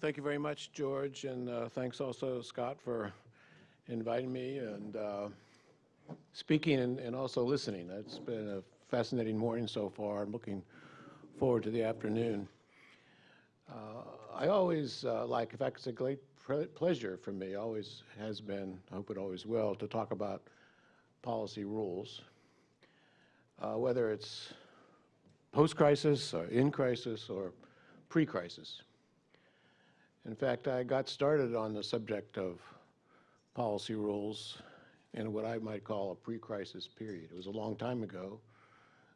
Thank you very much, George, and uh, thanks also, Scott, for inviting me and uh, speaking and, and, also listening. It's been a fascinating morning so far. I'm looking forward to the afternoon. Uh, I always uh, like, in fact, it's a great pleasure for me, always has been, I hope it always will, to talk about policy rules, uh, whether it's post-crisis or in crisis or pre-crisis. In fact, I got started on the subject of policy rules in what I might call a pre-crisis period. It was a long time ago.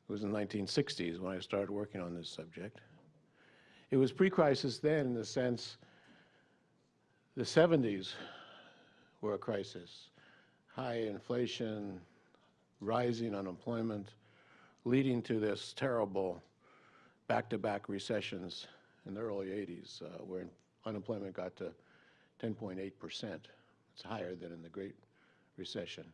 It was in the 1960s when I started working on this subject. It was pre-crisis then in the sense the 70s were a crisis. High inflation, rising unemployment, leading to this terrible back-to-back -back recessions in the early 80s, uh, where unemployment got to 10.8 percent. It's higher than in the Great Recession.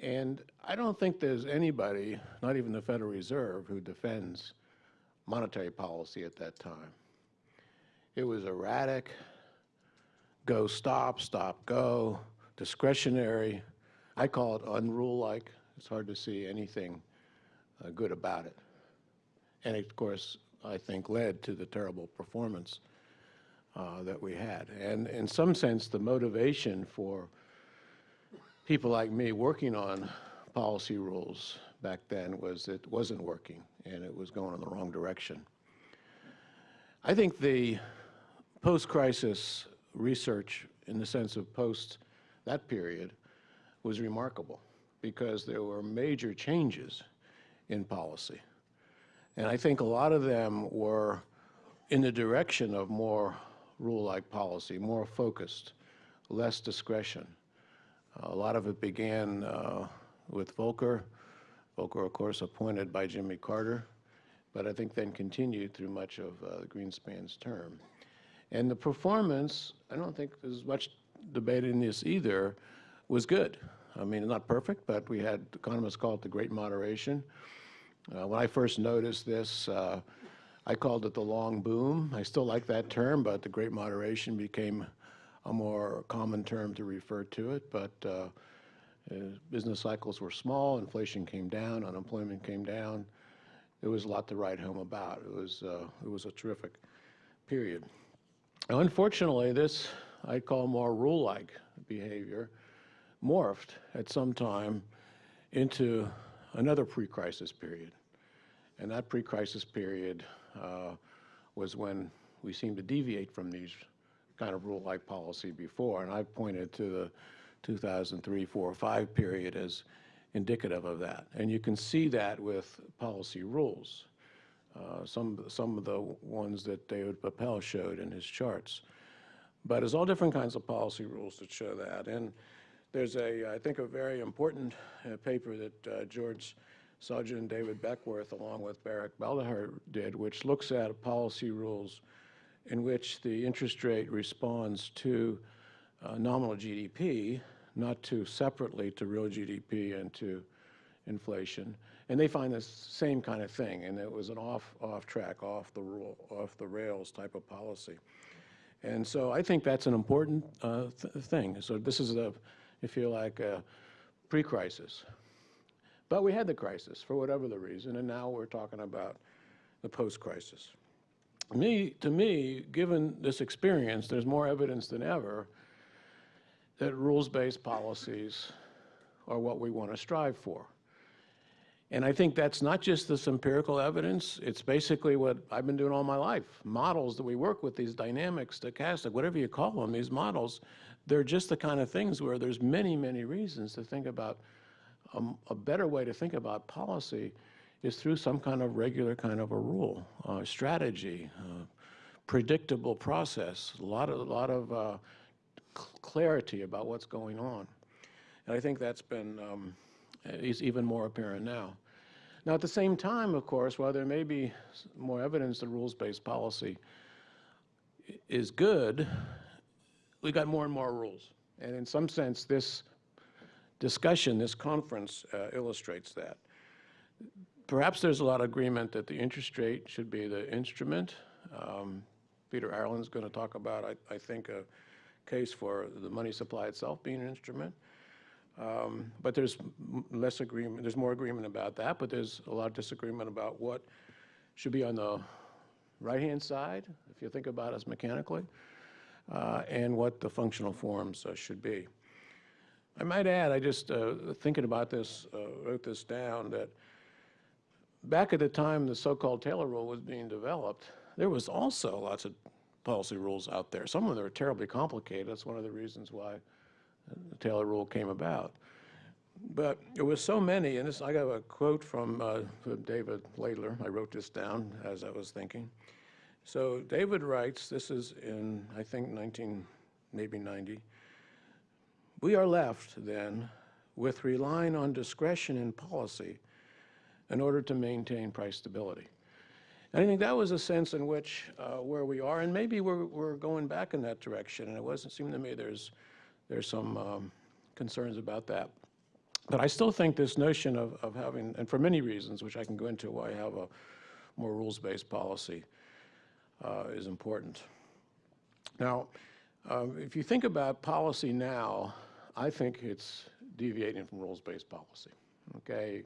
And I don't think there's anybody, not even the Federal Reserve, who defends monetary policy at that time. It was erratic, go, stop, stop, go, discretionary. I call it unrule-like. It's hard to see anything uh, good about it. And of course, I think led to the terrible performance uh, that we had. And in some sense, the motivation for people like me working on policy rules back then was it wasn't working and it was going in the wrong direction. I think the post-crisis research in the sense of post that period was remarkable because there were major changes in policy. And I think a lot of them were in the direction of more rule-like policy, more focused, less discretion. A lot of it began uh, with Volcker. Volcker, of course, appointed by Jimmy Carter, but I think then continued through much of uh, Greenspan's term. And the performance, I don't think there's much debate in this either, was good. I mean, not perfect, but we had economists call it the great moderation. Uh, when I first noticed this, uh, I called it the long boom. I still like that term, but the great moderation became a more common term to refer to it. But uh, uh, business cycles were small, inflation came down, unemployment came down. There was a lot to write home about. It was, uh, it was a terrific period. Now, unfortunately, this I call more rule-like behavior morphed at some time into another pre-crisis period. And that pre-crisis period was when we seemed to deviate from these kind of rule-like policy before. And I've pointed to the 2003, 4, 5 period as indicative of that. And you can see that with policy rules. Uh, some, some of the ones that David Papell showed in his charts. But there's all different kinds of policy rules that show that. And there's a, I think, a very important uh, paper that uh, George And David Beckworth, along with Barak Beldaher, did, which looks at policy rules in which the interest rate responds to uh, nominal GDP, not to separately to real GDP and to inflation. And they find the same kind of thing, and it was an off, off track, off the rule, off the rails type of policy. And so I think that's an important uh, th thing. So this is a, if you like, a pre-crisis. But we had the crisis for whatever the reason, and now we're talking about the post-crisis. Me, to me, given this experience, there's more evidence than ever that rules-based policies are what we want to strive for. And I think that's not just this empirical evidence, it's basically what I've been doing all my life. Models that we work with, these dynamics, stochastic, whatever you call them, these models, they're just the kind of things where there's many, many reasons to think about a, a, better way to think about policy is through some kind of regular kind of a rule, uh, strategy, uh, predictable process, a lot of, a lot of uh, clarity about what's going on. And I think that's been um, is even more apparent now. Now, at the same time, of course, while there may be more evidence that rules-based policy is good, we got more and more rules. And in some sense, this discussion, this conference uh, illustrates that. Perhaps there's a lot of agreement that the interest rate should be the instrument. Um, Peter Ireland's going to talk about, I, I think, a case for the money supply itself being an instrument. Um, but there's less agreement, there's more agreement about that, but there's a lot of disagreement about what should be on the right-hand side, if you think about it mechanically, uh, and what the functional forms uh, should be. I might add, I just, uh, thinking about this, uh, wrote this down, that back at the time the so-called Taylor rule was being developed, there was also lots of policy rules out there. Some of them are terribly complicated. That's one of the reasons why the Taylor rule came about. But there was so many, and this, I got a quote from, uh, from David Laidler. I wrote this down as I was thinking. So David writes, this is in, I think, 19, maybe 90. We are left, then, with relying on discretion in policy in order to maintain price stability. And I think that was a sense in which uh, where we are, and maybe we're, we're going back in that direction. And it wasn't seem to me there's there's some um, concerns about that. But I still think this notion of, of having, and for many reasons, which I can go into why I have a more rules-based policy, uh, is important. Now, um, if you think about policy now, I think it's deviating from rules-based policy. Okay,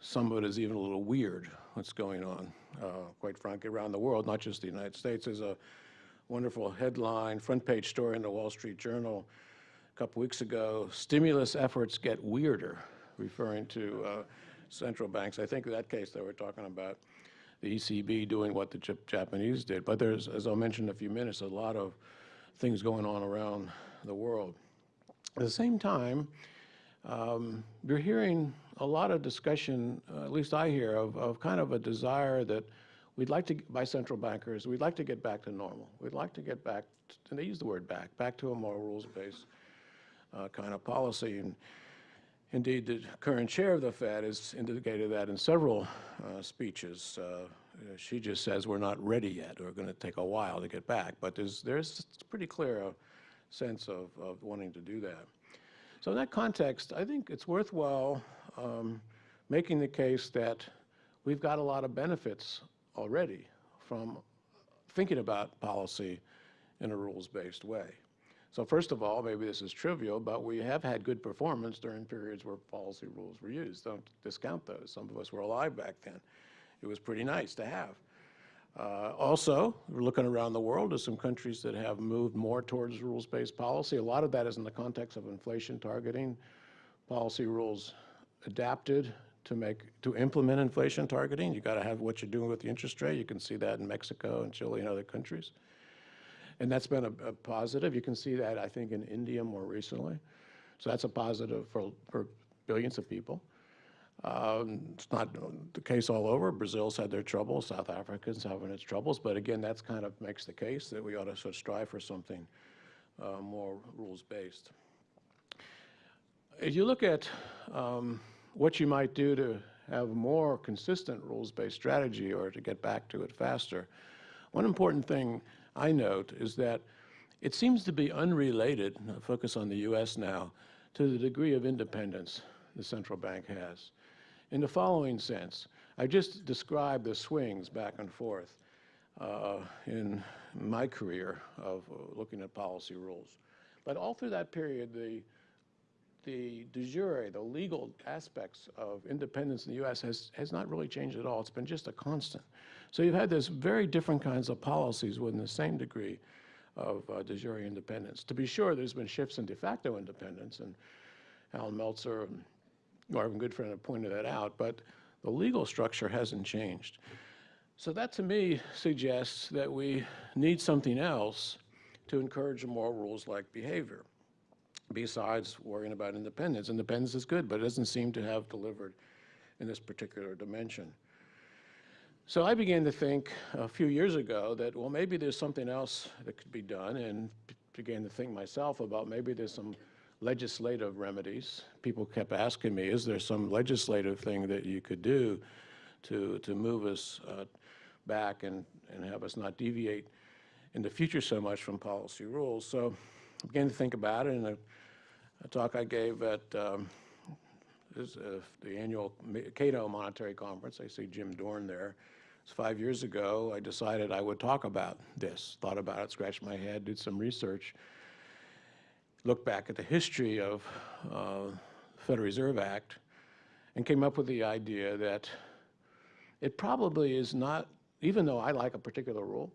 some of it is even a little weird. What's going on, uh, quite frankly, around the world, not just the United States. There's a wonderful headline, front-page story in the Wall Street Journal a couple weeks ago. Stimulus efforts get weirder, referring to uh, central banks. I think in that case they were talking about the ECB doing what the Japanese did. But there's, as I'll mention in a few minutes, a lot of things going on around the world. At the same time, um, you're hearing a lot of discussion, uh, at least I hear, of, of kind of a desire that we'd like to, by central bankers, we'd like to get back to normal. We'd like to get back, to, and they use the word back, back to a more rules-based uh, kind of policy. And indeed, the current chair of the Fed has indicated that in several uh, speeches. Uh, she just says we're not ready yet. We're going to take a while to get back. But there's, there's pretty clear uh, sense of, of wanting to do that. So in that context, I think it's worthwhile um, making the case that we've got a lot of benefits already from thinking about policy in a rules-based way. So first of all, maybe this is trivial, but we have had good performance during periods where policy rules were used. Don't discount those. Some of us were alive back then. It was pretty nice to have. Uh, also, we're looking around the world, there's some countries that have moved more towards rules-based policy. A lot of that is in the context of inflation targeting. Policy rules adapted to make to implement inflation targeting. You got to have what you're doing with the interest rate. You can see that in Mexico and Chile and other countries. And that's been a, a positive. You can see that, I think, in India more recently. So that's a positive for, for billions of people. Um, it's not the case all over. Brazil's had their troubles. South Africa's having its troubles. But again, that's kind of makes the case that we ought to sort of strive for something uh, more rules-based. If you look at um, what you might do to have more consistent rules-based strategy or to get back to it faster, one important thing I note is that it seems to be unrelated, focus on the U.S. now, to the degree of independence the central bank has in the following sense. I just described the swings back and forth uh, in my career of uh, looking at policy rules. But all through that period, the the de jure, the legal aspects of independence in the U.S. has, has not really changed at all. It's been just a constant. So you've had this very different kinds of policies within the same degree of uh, de jure independence. To be sure, there's been shifts in de facto independence, and Allan Meltzer and Marvin Goodfriend have pointed that out, but the legal structure hasn't changed. So that to me suggests that we need something else to encourage more rules-like behavior besides worrying about independence. Independence is good, but it doesn't seem to have delivered in this particular dimension. So I began to think a few years ago that, well, maybe there's something else that could be done, and began to think myself about maybe there's some legislative remedies. People kept asking me, is there some legislative thing that you could do to, to move us uh, back and, and have us not deviate in the future so much from policy rules? So I began to think about it, and a, a talk I gave at um, this, uh, the annual Cato Monetary Conference, I see Jim Dorn there, It's five years ago, I decided I would talk about this, thought about it, scratched my head, did some research, looked back at the history of uh, the Federal Reserve Act, and came up with the idea that it probably is not, even though I like a particular rule,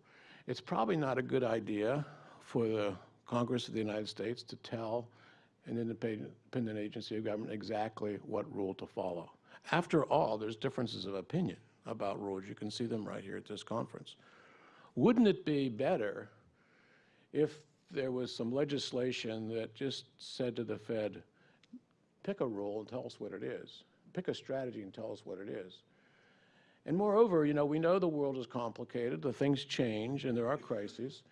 it's probably not a good idea for the Congress of the United States to tell an independent agency of government exactly what rule to follow. After all, there's differences of opinion about rules. You can see them right here at this conference. Wouldn't it be better if there was some legislation that just said to the Fed, pick a rule and tell us what it is. Pick a strategy and tell us what it is. And moreover, you know, we know the world is complicated, the things change, and there are crises.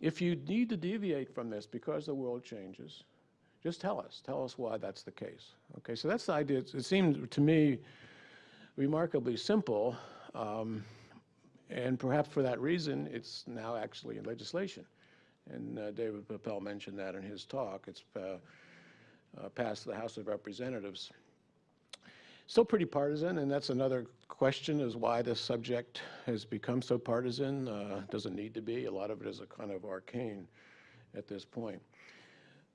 If you need to deviate from this because the world changes, just tell us. Tell us why that's the case. Okay, so that's the idea. It seemed to me remarkably simple, um, and perhaps for that reason, it's now actually in legislation. And uh, David Papell mentioned that in his talk. It's uh, uh, passed the House of Representatives. Still pretty partisan, and that's another question is why this subject has become so partisan. Uh, doesn't need to be. A lot of it is a kind of arcane at this point.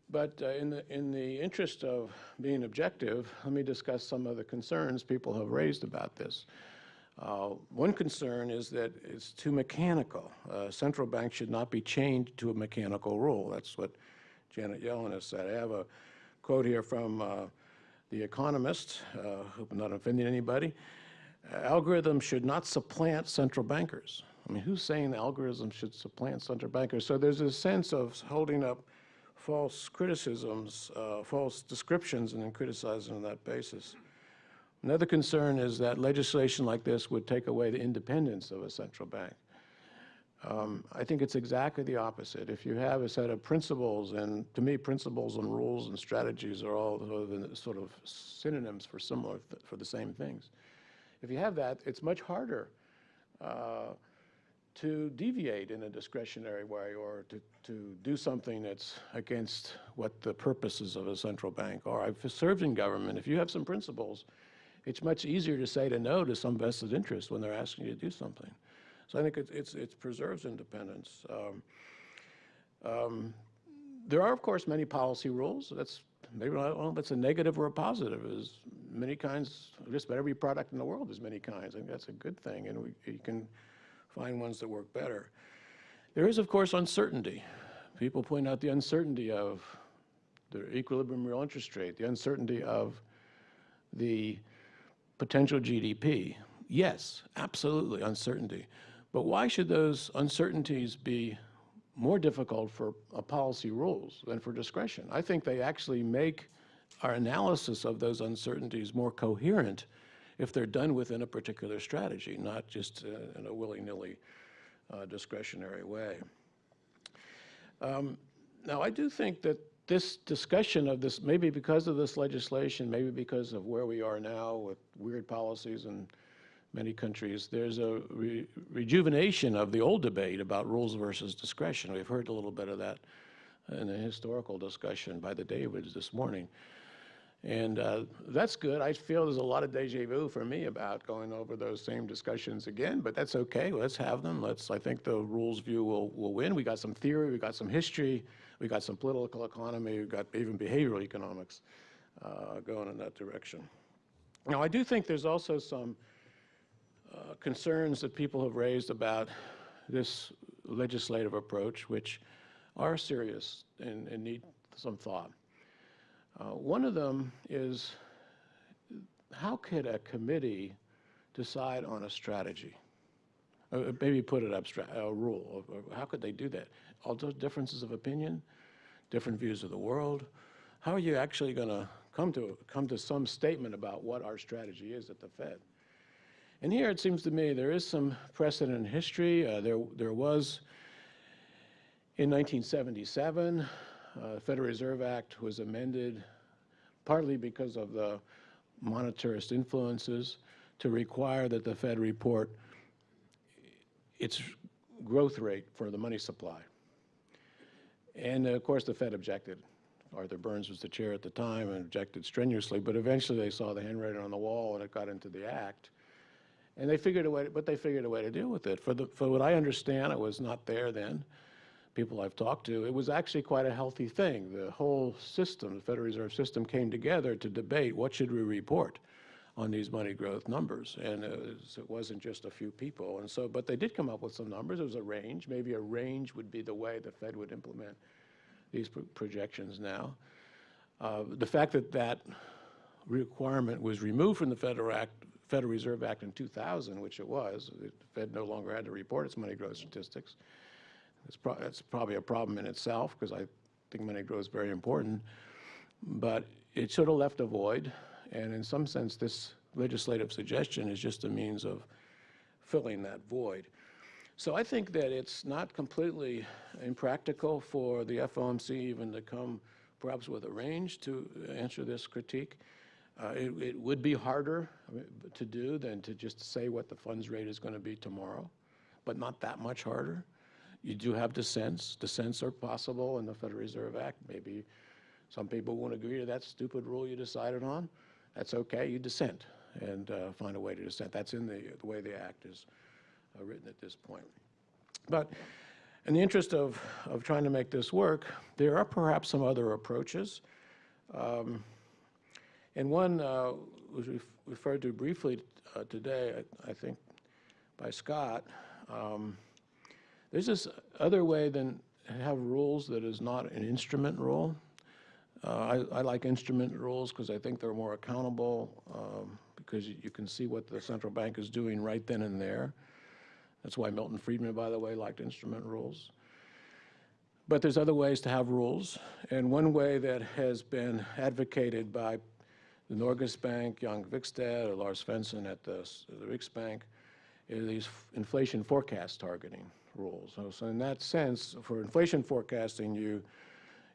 But uh, in, the, in the interest of being objective, let me discuss some of the concerns people have raised about this. Uh, one concern is that it's too mechanical. Uh, central banks should not be chained to a mechanical rule. That's what Janet Yellen has said. I have a quote here from uh, The Economist, uh, hope I'm not offending anybody. Algorithms should not supplant central bankers. I mean, who's saying algorithms should supplant central bankers? So there's a sense of holding up false criticisms, uh, false descriptions, and then criticizing on that basis. Another concern is that legislation like this would take away the independence of a central bank. Um, I think it's exactly the opposite. If you have a set of principles, and to me, principles and rules and strategies are all sort of synonyms for similar, th for the same things. If you have that, it's much harder uh, to deviate in a discretionary way or to, to do something that's against what the purposes of a central bank are. I've served in government. If you have some principles, it's much easier to say to no to some vested interest when they're asking you to do something. So I think it, it's, it preserves independence. Um, um, there are, of course, many policy rules. That's maybe know if it's a negative or a positive. Is many kinds, just about every product in the world is many kinds. I think that's a good thing, and we, you can find ones that work better. There is, of course, uncertainty. People point out the uncertainty of the equilibrium real interest rate, the uncertainty of the potential GDP. Yes, absolutely, uncertainty. But why should those uncertainties be more difficult for policy rules than for discretion? I think they actually make our analysis of those uncertainties more coherent if they're done within a particular strategy, not just uh, in a willy-nilly uh, discretionary way. Um, now, I do think that this discussion of this, maybe because of this legislation, maybe because of where we are now with weird policies in many countries, there's a re rejuvenation of the old debate about rules versus discretion. We've heard a little bit of that in a historical discussion by the Davids this morning. And uh, that's good. I feel there's a lot of deja vu for me about going over those same discussions again, but that's okay. Let's have them. Let's. I think the rules view will, will win. We got some theory, we got some history, we got some political economy, we've got even behavioral economics uh, going in that direction. Now, I do think there's also some uh, concerns that people have raised about this legislative approach, which are serious and, and need some thought. Uh, one of them is how could a committee decide on a strategy? Uh, maybe put it abstract, a rule. How could they do that? All those differences of opinion, different views of the world. How are you actually going to come to come to some statement about what our strategy is at the Fed? And here it seems to me there is some precedent in history. Uh, there, there was in 1977 uh, Federal Reserve Act was amended partly because of the monetarist influences to require that the Fed report its growth rate for the money supply. And uh, of course the Fed objected. Arthur Burns was the chair at the time and objected strenuously, but eventually they saw the handwriting on the wall and it got into the act. And they figured a way, but they figured a way to deal with it. For, the, for what I understand, I was not there then, people I've talked to, it was actually quite a healthy thing. The whole system, the Federal Reserve System, came together to debate what should we report on these money growth numbers. And it, was, it wasn't just a few people. And so, but they did come up with some numbers. It was a range. Maybe a range would be the way the Fed would implement these pro projections now. Uh, the fact that that requirement was removed from the Federal Act, Federal Reserve Act in 2000, which it was, the Fed no longer had to report its money growth statistics. It's pro that's probably a problem in itself because I think money growth is very important. But it sort of left a void, and in some sense, this legislative suggestion is just a means of filling that void. So I think that it's not completely impractical for the FOMC even to come perhaps with a range to answer this critique. Uh, it, it, would be harder to do than to just say what the funds rate is going to be tomorrow, but not that much harder. You do have dissents. Dissents are possible in the Federal Reserve Act. Maybe some people won't agree to that stupid rule you decided on. That's okay. You dissent and uh, find a way to dissent. That's in the, the way the Act is uh, written at this point. But in the interest of, of trying to make this work, there are perhaps some other approaches. Um, and one uh, was ref referred to briefly uh, today, I, I, think, by Scott. Um, there's this other way than have rules that is not an instrument rule. Uh, I, I, like instrument rules because I think they're more accountable um, because you, can see what the central bank is doing right then and there. That's why Milton Friedman, by the way, liked instrument rules. But there's other ways to have rules, and one way that has been advocated by the Norges Bank, Jan Qvigstad, or Lars Svensson at the, the Riksbank, is these inflation forecast targeting rules. So, so, in that sense, for inflation forecasting, you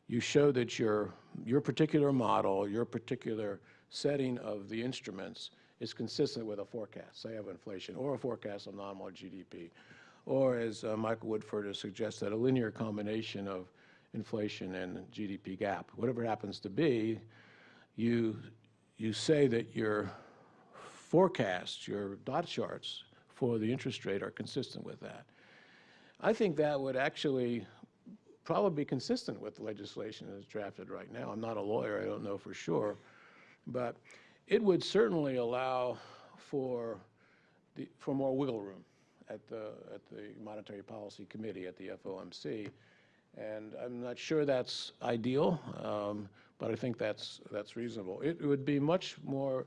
you show that your your particular model, your particular setting of the instruments is consistent with a forecast, say of inflation, or a forecast of nominal GDP, or as uh, Michael Woodford has suggested, a linear combination of inflation and GDP gap. Whatever it happens to be, you you say that your forecasts, your dot charts for the interest rate are consistent with that. I think that would actually probably be consistent with the legislation as drafted right now. I'm not a lawyer, I don't know for sure, but it would certainly allow for, the, for more wiggle room at the, at the Monetary Policy Committee at the FOMC. And I'm not sure that's ideal, um, but I think that's, that's reasonable. It would be much more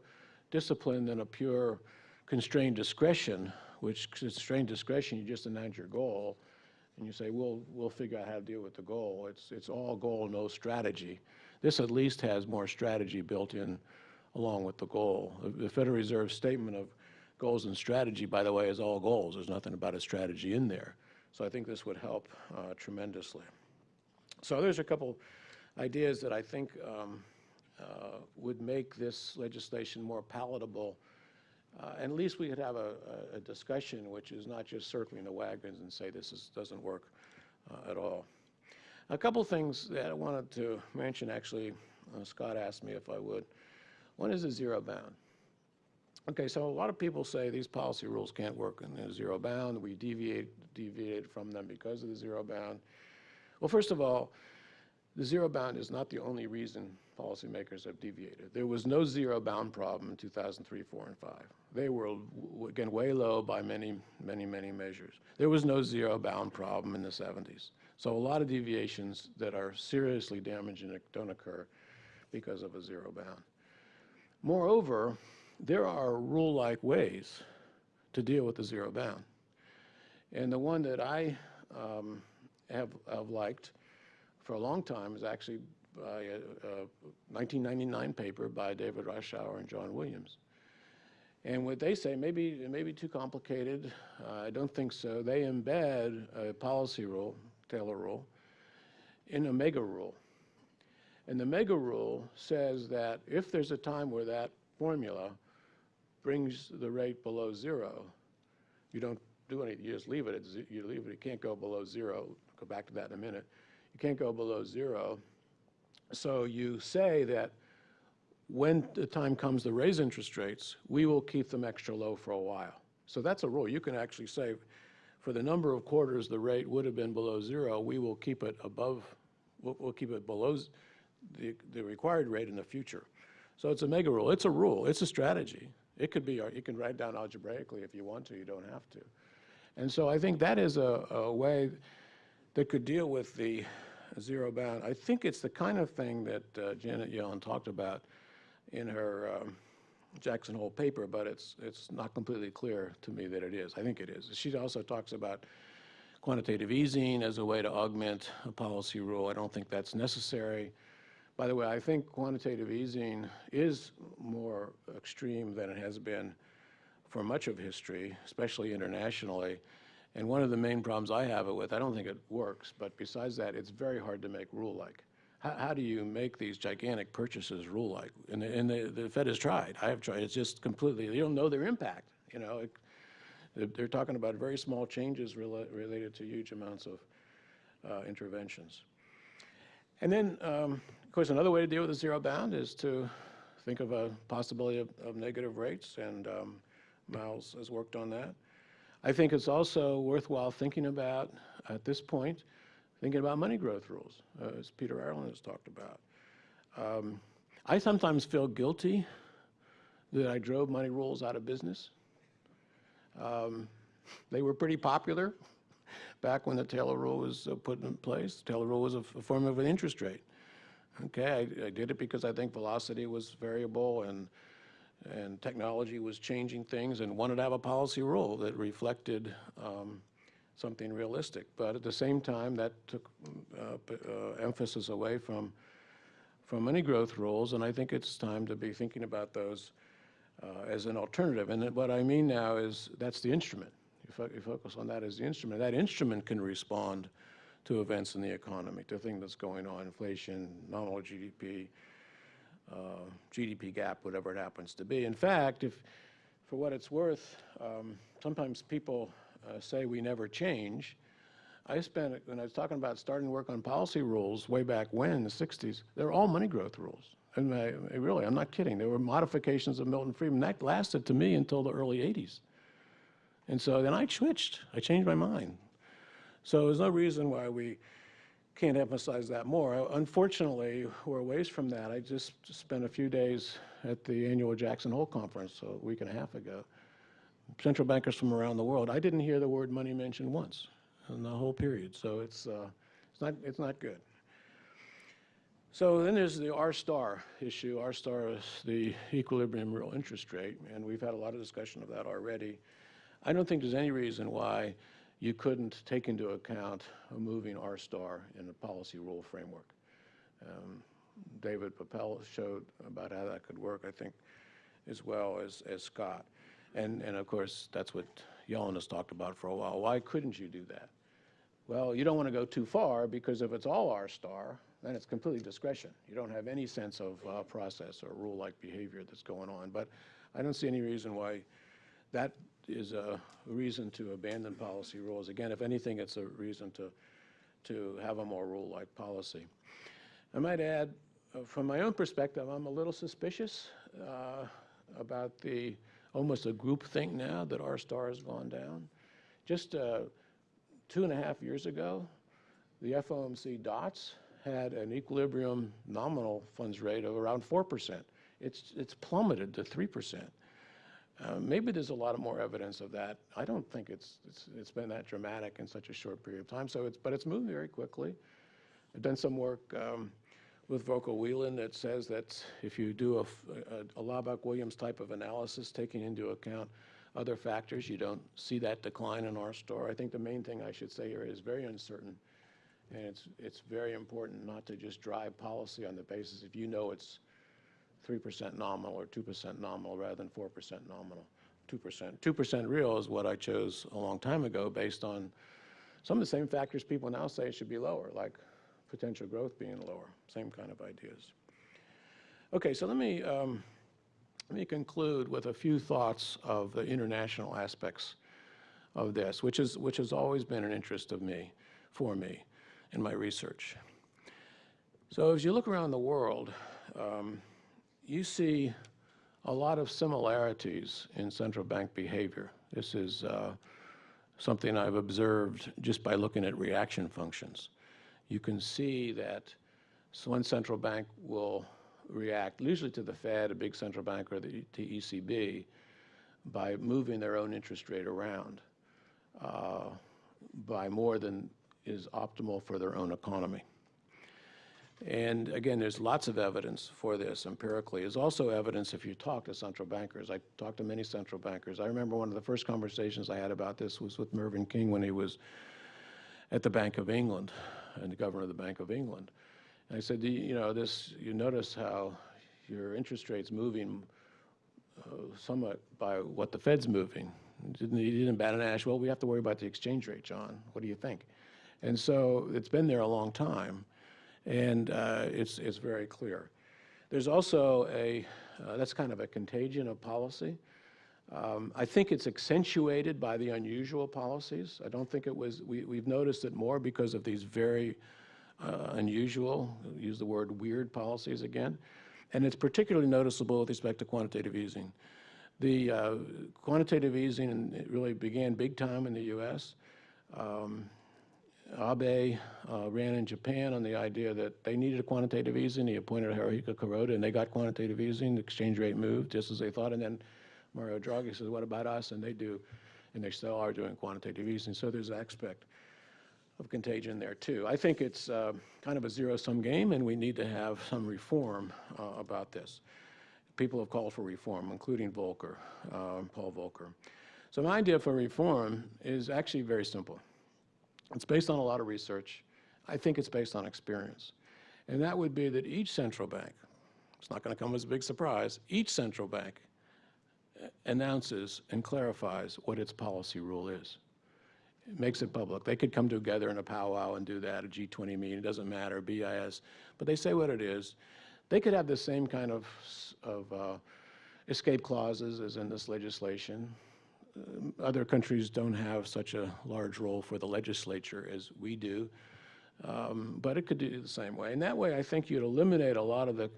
disciplined than a pure constrained discretion, which constrained discretion, you just announce your goal, and you say, we'll, we'll figure out how to deal with the goal. It's, it's all goal, no strategy. This at least has more strategy built in along with the goal. The Federal Reserve statement of goals and strategy, by the way, is all goals. There's nothing about a strategy in there. So I think this would help uh, tremendously. So there's a couple ideas that I think um, uh, would make this legislation more palatable. Uh, at least we could have a, a, discussion which is not just circling the wagons and say this is, doesn't work uh, at all. A couple things that I wanted to mention, actually, uh, Scott asked me if I would. One is the zero bound. Okay, so a lot of people say these policy rules can't work in the zero bound. We deviate, deviated from them because of the zero bound. Well, first of all, the zero bound is not the only reason policymakers have deviated. There was no zero bound problem in 2003, 4, and 5. They were, again, way low by many, many, many measures. There was no zero bound problem in the 70s. So a lot of deviations that are seriously damaging don't occur because of a zero bound. Moreover, there are rule-like ways to deal with the zero bound. And the one that I um, have, have liked for a long time is actually by a, a 1999 paper by David Reifschneider and John Williams. And what they say, maybe it may be too complicated. Uh, I don't think so. They embed a policy rule, Taylor rule, in a mega rule. And the mega rule says that if there's a time where that formula brings the rate below zero, you don't do anything. You just leave it. At, you leave it. It can't go below zero. Go back to that in a minute. You can't go below zero. So you say that when the time comes to raise interest rates, we will keep them extra low for a while. So that's a rule. You can actually say, for the number of quarters the rate would have been below zero, we will keep it above, we'll, we'll keep it below the, the required rate in the future. So it's a mega rule. It's a rule. It's a strategy. It could be, you can write down algebraically if you want to. You don't have to. And so I think that is a, a way that could deal with the zero bound. I think it's the kind of thing that uh, Janet Yellen talked about in her um, Jackson Hole paper, but it's, it's not completely clear to me that it is. I think it is. She also talks about quantitative easing as a way to augment a policy rule. I don't think that's necessary. By the way, I think quantitative easing is more extreme than it has been for much of history, especially internationally. And one of the main problems I have it with, I don't think it works, but besides that, it's very hard to make rule-like. How, how do you make these gigantic purchases rule-like? And, and the, the Fed has tried. I have tried. It's just completely, you don't know their impact. You know, it, they're, they're talking about very small changes rela related to huge amounts of uh, interventions. And then, um, of course, another way to deal with the zero bound is to think of a possibility of, of negative rates, and um, Miles has worked on that. I think it's also worthwhile thinking about, at this point, thinking about money growth rules, uh, as Peter Ireland has talked about. Um, I sometimes feel guilty that I drove money rules out of business. Um, they were pretty popular back when the Taylor rule was uh, put in place. The Taylor rule was a form of an interest rate. Okay, I, I did it because I think velocity was variable and and technology was changing things and wanted to have a policy rule that reflected um, something realistic. But at the same time, that took uh, uh, emphasis away from from money growth rules, and I think it's time to be thinking about those uh, as an alternative. And what I mean now is that's the instrument. You, fo- you focus on that as the instrument. That instrument can respond to events in the economy, to things that's going on, inflation, nominal GDP, uh, GDP gap, whatever it happens to be. In fact, if, for what it's worth, um, sometimes people uh, say we never change. I spent, when I was talking about starting work on policy rules way back when, the 60s, they're all money growth rules. And I, I really, I'm not kidding. There were modifications of Milton Friedman. That lasted to me until the early 80s. And so then I switched. I changed my mind. So there's no reason why we can't emphasize that more. Unfortunately, we're a ways from that. I just spent a few days at the annual Jackson Hole Conference a week and a half ago. Central bankers from around the world. I didn't hear the word money mentioned once in the whole period. So it's, uh, it's, not, it's not good. So then there's the R star issue. R star is the equilibrium real interest rate, and we've had a lot of discussion of that already. I don't think there's any reason why you couldn't take into account a moving R star in a policy rule framework. Um, David Papell showed about how that could work, I think, as well as, as Scott. And, and of course, that's what Yellen has talked about for a while. Why couldn't you do that? Well, you don't want to go too far because if it's all R star, then it's completely discretion. You don't have any sense of uh, process or rule-like behavior that's going on. But I don't see any reason why that is a reason to abandon policy rules. Again, if anything, it's a reason to, to have a more rule-like policy. I might add, uh, from my own perspective, I'm a little suspicious uh, about the, almost a group think now that R star has gone down. Just uh, two and a half years ago, the FOMC dots had an equilibrium nominal funds rate of around 4%. It's, it's plummeted to 3%. Uh, maybe there's a lot of more evidence of that. I don't think it's, it's, it's been that dramatic in such a short period of time. So it's, but it's moving very quickly. I've done some work um, with Volker Wieland that says that if you do a Laubach-Williams type of analysis, taking into account other factors, you don't see that decline in R star. I think the main thing I should say here is very uncertain. And it's, it's very important not to just drive policy on the basis if you know it's 3% nominal or 2% nominal rather than 4% nominal, 2%. 2% real is what I chose a long time ago based on some of the same factors people now say should be lower, like potential growth being lower, same kind of ideas. Okay, so let me, um, let me conclude with a few thoughts of the international aspects of this, which, is, which has always been an interest of me, for me, in my research. So as you look around the world, um, you see a lot of similarities in central bank behavior. This is uh, something I've observed just by looking at reaction functions. You can see that one central bank will react, usually to the Fed, a big central bank, or the, ECB, by moving their own interest rate around uh, by more than is optimal for their own economy. And again, there's lots of evidence for this empirically. There's also evidence if you talk to central bankers. I talked to many central bankers. I remember one of the first conversations I had about this was with Mervyn King when he was at the Bank of England and the governor of the Bank of England. And I said, you, know, this, you notice how your interest rate's moving uh, somewhat by what the Fed's moving. Didn't, he didn't bat an ash, well, we have to worry about the exchange rate, John. What do you think? And so it's been there a long time, and uh, it's, it's very clear. There's also a, uh, that's kind of a contagion of policy. Um, I think it's accentuated by the unusual policies. I don't think it was, we, we've noticed it more because of these very uh, unusual, use the word weird policies again. And it's particularly noticeable with respect to quantitative easing. The uh, quantitative easing it really began big time in the U.S. Um, Abe uh, ran in Japan on the idea that they needed a quantitative easing. He appointed Haruhiko Kuroda, and they got quantitative easing. The exchange rate moved just as they thought. And then Mario Draghi says, what about us? And they do, and they still are doing quantitative easing. So there's an aspect of contagion there, too. I think it's uh, kind of a zero-sum game, and we need to have some reform uh, about this. People have called for reform, including Volcker, uh, Paul Volcker. So my idea for reform is actually very simple. It's based on a lot of research. I think it's based on experience. And that would be that each central bank, it's not going to come as a big surprise, each central bank uh, announces and clarifies what its policy rule is. It makes it public. They could come together in a powwow and do that, a G20 meeting, it doesn't matter, BIS, but they say what it is. They could have the same kind of, of uh, escape clauses as in this legislation. Um, Other countries don't have such a large role for the legislature as we do, um, but it could do the same way. And that way, I think you'd eliminate a lot of the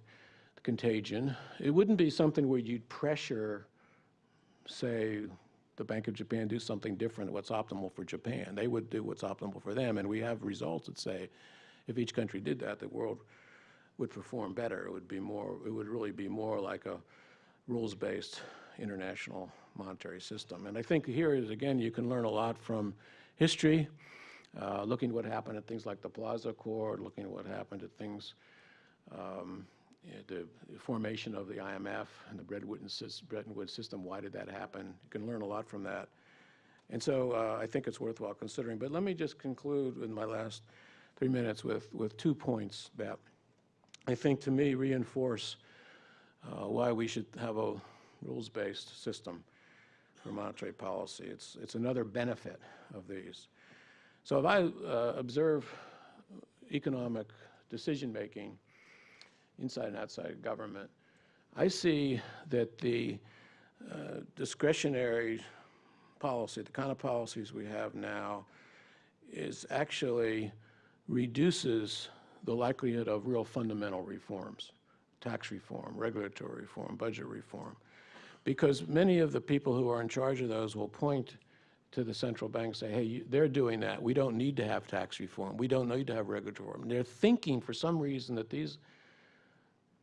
contagion. It wouldn't be something where you'd pressure, say, the Bank of Japan do something different, what's optimal for Japan. They would do what's optimal for them, and we have results that say if each country did that, the world would perform better. It would be more, it would really be more like a rules-based international monetary system. And I think here is, again, you can learn a lot from history, uh, looking at what happened at things like the Plaza Accord, looking at what happened at things, um, the formation of the IMF and the Bretton Woods Bretton Woods system, why did that happen? You can learn a lot from that. And so uh, I think it's worthwhile considering. But let me just conclude in my last three minutes with, with two points that I think to me reinforce uh, why we should have a rules-based system for monetary policy. It's, it's another benefit of these. So if I uh, observe economic decision-making inside and outside government, I see that the uh, discretionary policy, the kind of policies we have now, is actually reduces the likelihood of real fundamental reforms, tax reform, regulatory reform, budget reform. Because many of the people who are in charge of those will point to the central bank and say, hey, you- they're doing that. We don't need to have tax reform. We don't need to have regulatory reform. They're thinking for some reason that these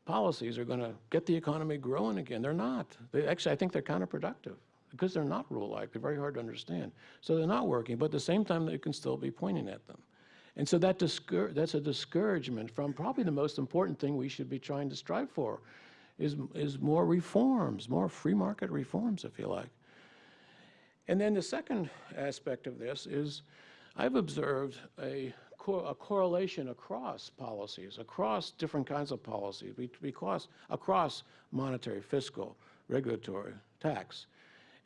policies are going to get the economy growing again. They're not. They, actually, I think they're counterproductive because they're not rule-like. They're very hard to understand. So they're not working, but at the same time, they can still be pointing at them. And so that that's a discouragement from probably the most important thing we should be trying to strive for is, is more reforms, more free market reforms, if you like. And then the second aspect of this is I've observed a, co- a correlation across policies, across different kinds of policies, because, across monetary, fiscal, regulatory, tax.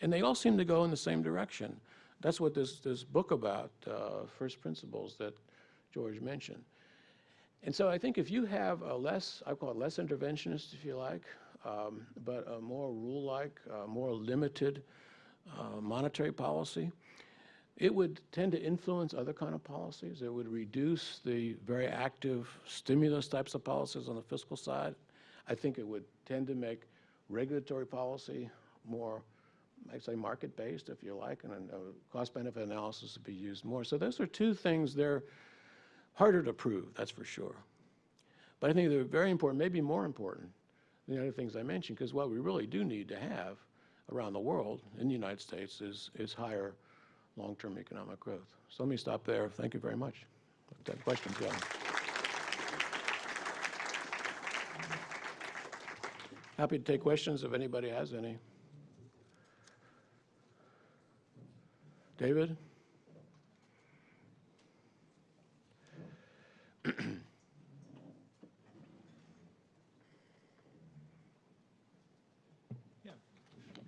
And they all seem to go in the same direction. That's what this, this book about, uh, First Principles, that George mentioned. And so I think if you have a less, I call it less interventionist, if you like, um, but a more rule-like, uh, more limited uh, monetary policy, it would tend to influence other kind of policies. It would reduce the very active stimulus types of policies on the fiscal side. I think it would tend to make regulatory policy more I say market-based, if you like, and a cost-benefit analysis would be used more. So those are two things, they're harder to prove, that's for sure. But I think they're very important, maybe more important than the other things I mentioned, because what we really do need to have around the world, in the United States, is, is higher long-term economic growth. So let me stop there. Thank you very much. You questions, yeah. Happy to take questions if anybody has any. David?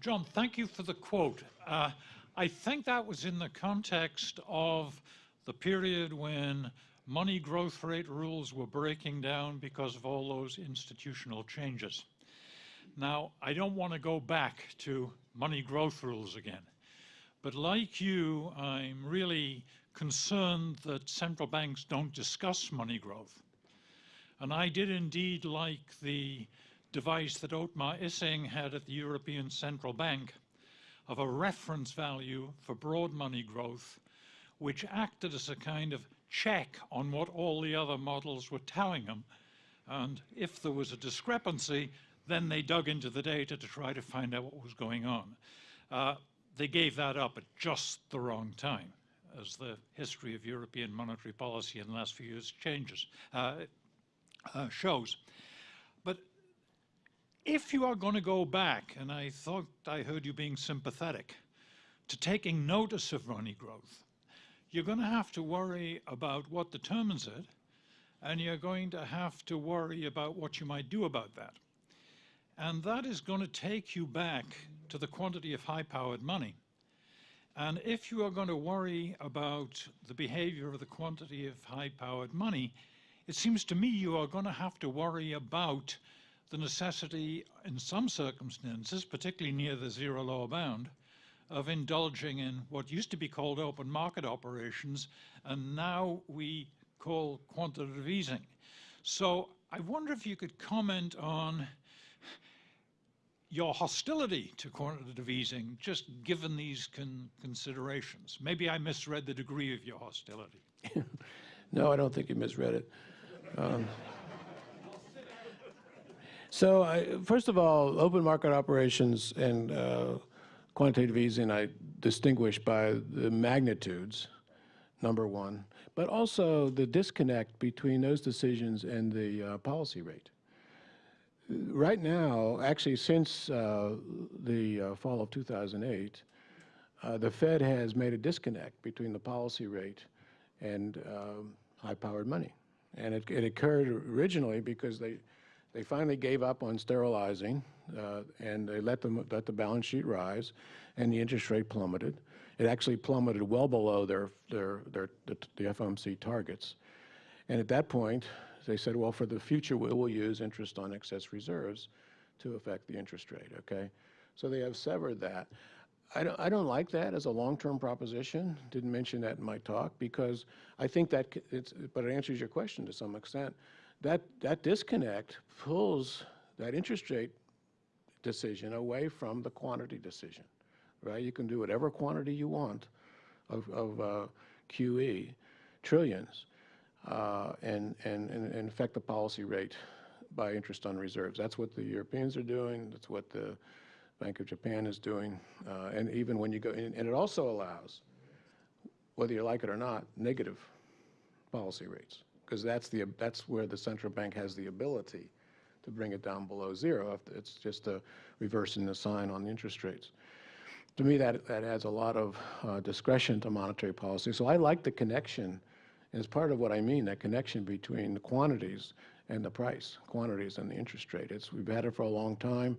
John, thank you for the quote. Uh, I think that was in the context of the period when money growth rate rules were breaking down because of all those institutional changes. Now, I don't want to go back to money growth rules again, but like you, I'm really concerned that central banks don't discuss money growth. And I did indeed like the device that Otmar Issing had at the European Central Bank of a reference value for broad money growth, which acted as a kind of check on what all the other models were telling them. And if there was a discrepancy, then they dug into the data to try to find out what was going on. Uh, they gave that up at just the wrong time, as the history of European monetary policy in the last few years changes, uh, uh, shows. If you are going to go back, and I thought I heard you being sympathetic, to taking notice of money growth, you're going to have to worry about what determines it, and you're going to have to worry about what you might do about that. And that is going to take you back to the quantity of high-powered money. And if you are going to worry about the behavior of the quantity of high-powered money, it seems to me you are going to have to worry about the necessity in some circumstances, particularly near the zero lower bound, of indulging in what used to be called open market operations and now we call quantitative easing. So I wonder if you could comment on your hostility to quantitative easing, just given these con considerations. Maybe I misread the degree of your hostility. no, I don't think you misread it. Um, so I, first of all, open market operations and uh, quantitative easing I distinguish by the magnitudes, number one, but also the disconnect between those decisions and the uh, policy rate. Right now, actually since uh, the uh, fall of 2008, uh, the Fed has made a disconnect between the policy rate and um, high-powered money. And it, it occurred originally because they they finally gave up on sterilizing, uh, and they let, them, let the balance sheet rise, and the interest rate plummeted. It actually plummeted well below their, their, their, the, the FOMC targets. And at that point, they said, well, for the future, we will use interest on excess reserves to affect the interest rate, okay? So they have severed that. I don't, I don't like that as a long-term proposition. Didn't mention that in my talk because I think that, it's, but it answers your question to some extent that, that disconnect pulls that interest rate decision away from the quantity decision, right? You can do whatever quantity you want of, of uh, QE, trillions, uh, and, and, and affect the policy rate by interest on reserves. That's what the Europeans are doing. That's what the Bank of Japan is doing. Uh, and even when you go, in, and it also allows, whether you like it or not, negative policy rates because that's the that's where the central bank has the ability to bring it down below zero. It's just a reversing the sign on the interest rates. To me, that that adds a lot of uh, discretion to monetary policy. So I like the connection, as part of what I mean, that connection between the quantities and the price, quantities and the interest rate. It's we've had it for a long time.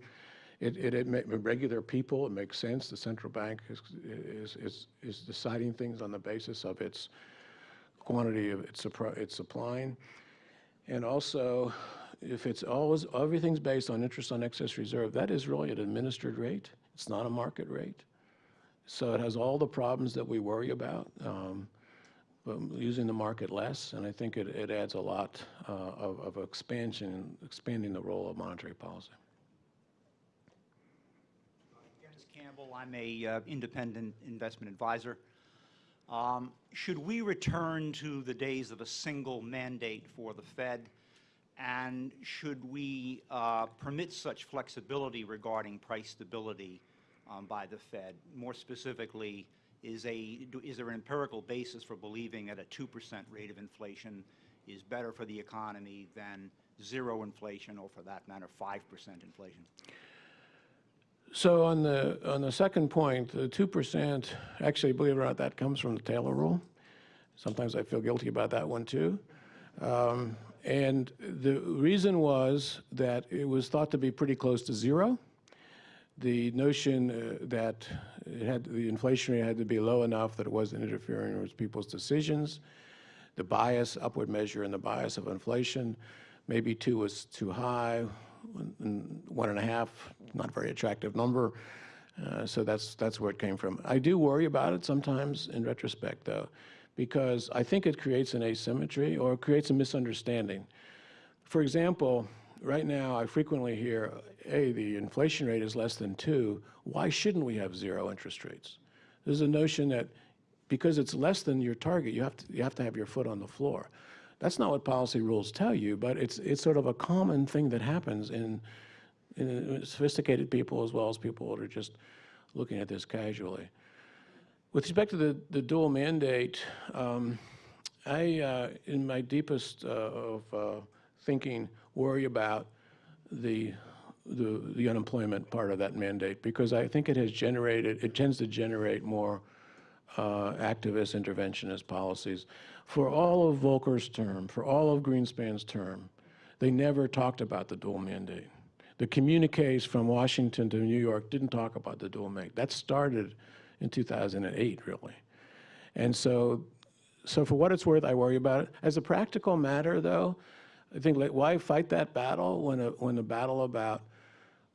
It, it, it regular people, it makes sense. The central bank is, is, is, is deciding things on the basis of its quantity of it's, it's supplying. And also, if it's always, everything's based on interest on excess reserve, that is really an administered rate. It's not a market rate. So it has all the problems that we worry about, um, but using the market less, and I think it, it adds a lot uh, of, of expansion, expanding the role of monetary policy. Dennis Campbell, I'm a uh, independent investment advisor. Um, Should we return to the days of a single mandate for the Fed? And should we uh, permit such flexibility regarding price stability um, by the Fed? More specifically, is a, is there an empirical basis for believing that a 2% rate of inflation is better for the economy than zero inflation, or for that matter, 5% inflation? So on the, on the second point, the 2%, actually, believe it or not, that comes from the Taylor rule. Sometimes I feel guilty about that one, too. Um, And the reason was that it was thought to be pretty close to zero. The notion uh, that it had, the inflation rate had to be low enough that it wasn't interfering with people's decisions. The bias, upward measure and the bias of inflation, maybe two was too high, one and a half, not a very attractive number. Uh, So that's, that's where it came from. I do worry about it sometimes in retrospect, though, because I think it creates an asymmetry or creates a misunderstanding. For example, right now, I frequently hear, hey, the inflation rate is less than two, why shouldn't we have zero interest rates? There's a notion that because it's less than your target, you have to, you have to have your foot on the floor. That's not what policy rules tell you, but it's, it's sort of a common thing that happens in, in sophisticated people as well as people that are just looking at this casually. With respect to the, the dual mandate, um, I, uh, in my deepest uh, of uh, thinking, worry about the, the, the unemployment part of that mandate because I think it has generated, it tends to generate more uh, activist interventionist policies. For all of Volcker's term, for all of Greenspan's term, they never talked about the dual mandate. The communiques from Washington to New York didn't talk about the dual mandate. That started in 2008, really. And so, so for what it's worth, I worry about it. As a practical matter, though, I think like, why fight that battle when a, when the battle about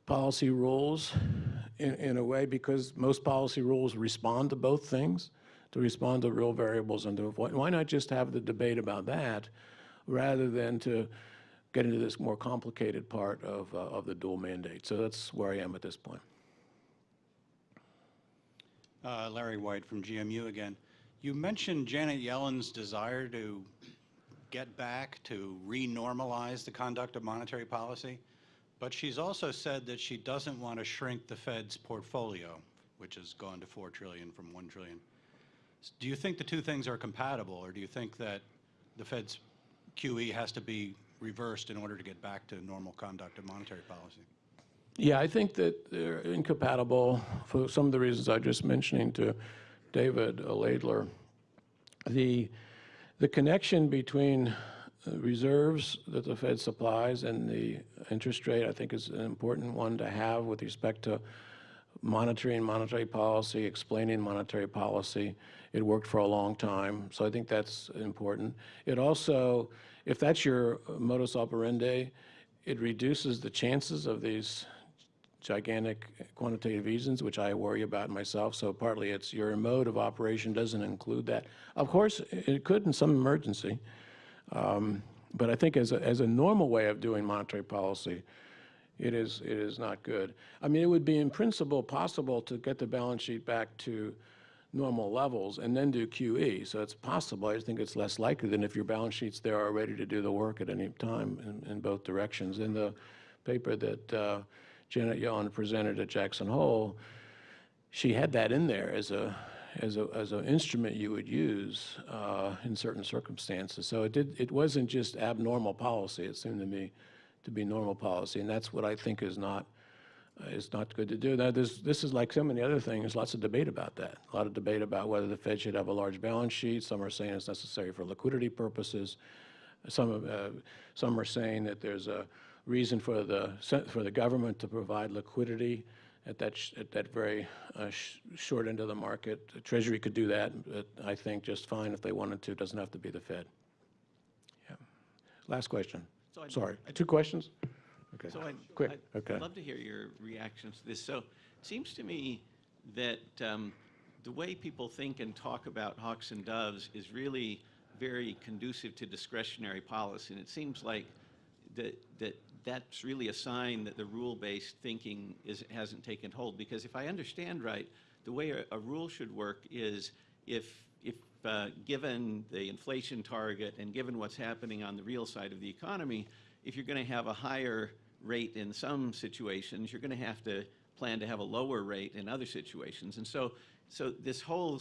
policy rules in, in a way because most policy rules respond to both things, to respond to real variables and to avoid. Why not just have the debate about that rather than to get into this more complicated part of, uh, of the dual mandate? So that's where I am at this point. Uh, Larry White from GMU again. You mentioned Janet Yellen's desire to get back to re-normalize the conduct of monetary policy, but she's also said that she doesn't want to shrink the Fed's portfolio, which has gone to 4 trillion from 1 trillion. Do you think the two things are compatible, or do you think that the Fed's QE has to be reversed in order to get back to normal conduct of monetary policy? Yeah, I think that they're incompatible for some of the reasons I just mentioning to David Laidler. The, the connection between reserves that the Fed supplies and the interest rate, I think is an important one to have with respect to monitoring monetary policy, explaining monetary policy. It worked for a long time, so I think that's important. It also, if that's your modus operandi, it reduces the chances of these gigantic quantitative easings, which I worry about myself. So partly it's your mode of operation doesn't include that. Of course, it could in some emergency. Um, but I think as a, as a normal way of doing monetary policy, it is, it is not good. I mean, it would be in principle possible to get the balance sheet back to normal levels and then do QE. So it's possible. I think it's less likely than if your balance sheets there are ready to do the work at any time in, in both directions. In the paper that uh, Janet Yellen presented at Jackson Hole, she had that in there as a as a as an instrument you would use uh, in certain circumstances. So it did it wasn't just abnormal policy. It seemed to me to be normal policy, and that's what I think is not uh, is not good to do. Now, this this is like so many other things. There's lots of debate about that. A lot of debate about whether the Fed should have a large balance sheet. Some are saying it's necessary for liquidity purposes. Some uh, some are saying that there's a reason for the for the government to provide liquidity at that at that very uh, sh- short end of the market. The Treasury could do that, I think just fine if they wanted to. It doesn't have to be the Fed. Yeah. Last question. So I'd- Sorry. I'd- Two questions. Okay. So I'd, Quick. I'd- Okay. I'd love to hear your reactions to this. So it seems to me that um, the way people think and talk about hawks and doves is really very conducive to discretionary policy. And it seems like that, that that's really a sign that the rule-based thinking is, hasn't taken hold. Because if I understand right, the way a, a rule should work is if, if uh, given the inflation target and given what's happening on the real side of the economy, if you're going to have a higher rate in some situations, you're going to have to plan to have a lower rate in other situations. And so, so this whole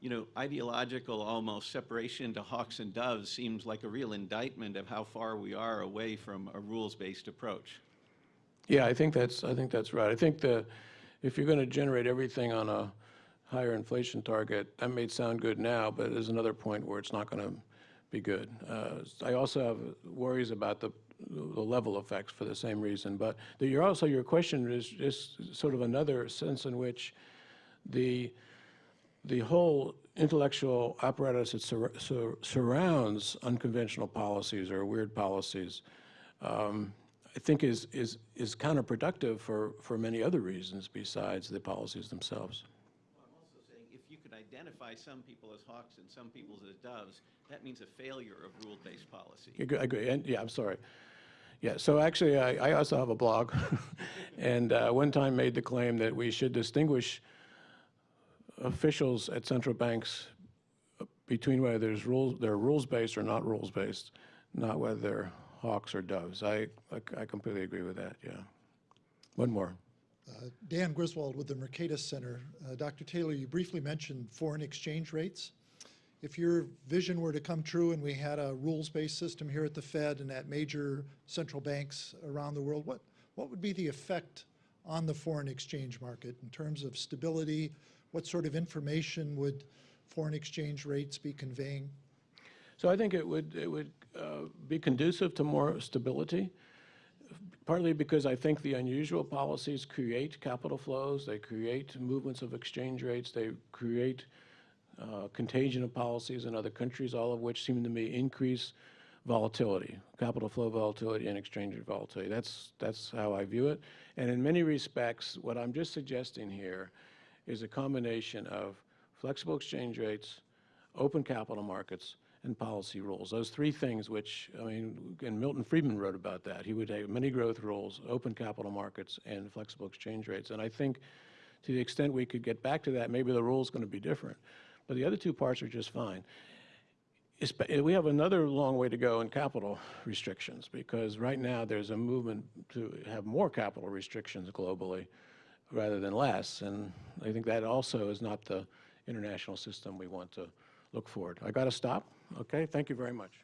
you know, ideological almost separation to hawks and doves seems like a real indictment of how far we are away from a rules-based approach. Yeah, I think that's, I think that's right. I think that if you're going to generate everything on a higher inflation target, that may sound good now, but there's another point where it's not going to be good. Uh, I also have worries about the, the level effects for the same reason. But the- also, your question is just sort of another sense in which the, the whole intellectual apparatus that sur- sur- surrounds unconventional policies or weird policies, um, I think is, is, is counterproductive for, for many other reasons besides the policies themselves. I'm also saying if you could identify some people as hawks and some people as doves, that means a failure of rule-based policy. I agree- and, yeah, I'm sorry. Yeah, so actually, I, I also have a blog, and uh, one time made the claim that we should distinguish officials at central banks between whether there's rules, they're rules-based or not rules-based, not whether they're hawks or doves. I, I- I completely agree with that, yeah. One more. Uh, Dan Griswold with the Mercatus Center. Uh, Dr. Taylor, you briefly mentioned foreign exchange rates. If your vision were to come true and we had a rules-based system here at the Fed and at major central banks around the world, what, what would be the effect on the foreign exchange market in terms of stability? What sort of information would foreign exchange rates be conveying? So I think it would, it would uh, be conducive to more stability, partly because I think the unusual policies create capital flows, they create movements of exchange rates, they create uh, contagion of policies in other countries, all of which seem to me increase volatility, capital flow volatility and exchange rate volatility. That's, that's how I view it. And in many respects, what I'm just suggesting here is a combination of flexible exchange rates, open capital markets, and policy rules. Those three things which, I mean, and Milton Friedman wrote about that. He would have money growth rules, open capital markets, and flexible exchange rates. And I think to the extent we could get back to that, maybe the rule's going to be different. But the other two parts are just fine. We have another long way to go in capital restrictions, because right now there's a movement to have more capital restrictions globally rather than less, and I think that also is not the international system we want to look forward. I got to stop? Okay, thank you very much.